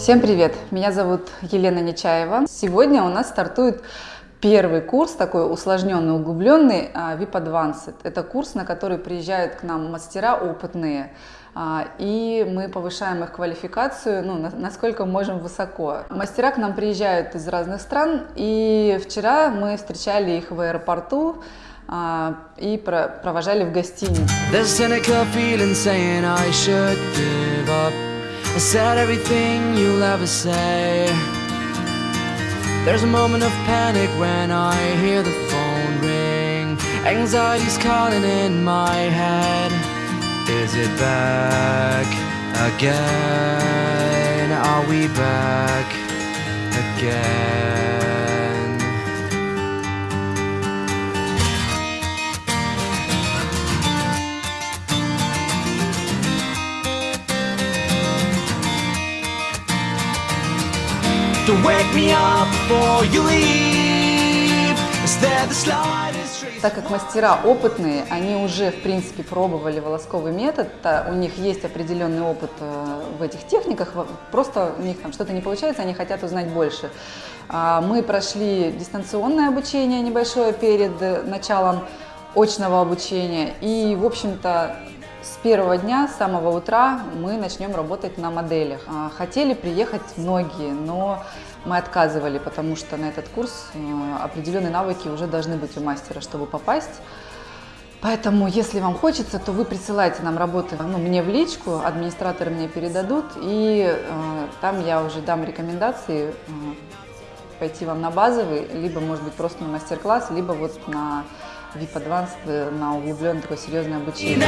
Всем привет! Меня зовут Елена Нечаева. Сегодня у нас стартует первый курс, такой усложненный, углубленный, а, VIP Advanced. Это курс, на который приезжают к нам мастера опытные, а, и мы повышаем их квалификацию, ну, насколько можем высоко. Мастера к нам приезжают из разных стран, и вчера мы встречали их в аэропорту, а, и провожали в гостинице. I said everything you'll ever say There's a moment of panic when I hear the phone ring Anxiety's calling in my head Is it back again? Are we back again? To wake me up before you leave. Is there the slightest так как мастера опытные, они уже, в принципе, пробовали волосковый метод, у них есть определенный опыт э, в этих техниках, просто у них там что-то не получается, они хотят узнать больше. А, мы прошли дистанционное обучение небольшое перед началом очного обучения, и, в общем-то, с первого дня, с самого утра мы начнем работать на моделях. А, хотели приехать многие, но мы отказывали, потому что на этот курс э, определенные навыки уже должны быть у мастера, чтобы попасть. Поэтому, если вам хочется, то вы присылайте нам работы ну, мне в личку, администраторы мне передадут, и э, там я уже дам рекомендации э, пойти вам на базовый, либо, может быть, просто на мастер-класс, либо вот на VIP Advanced, на углубленное такое серьезное обучение.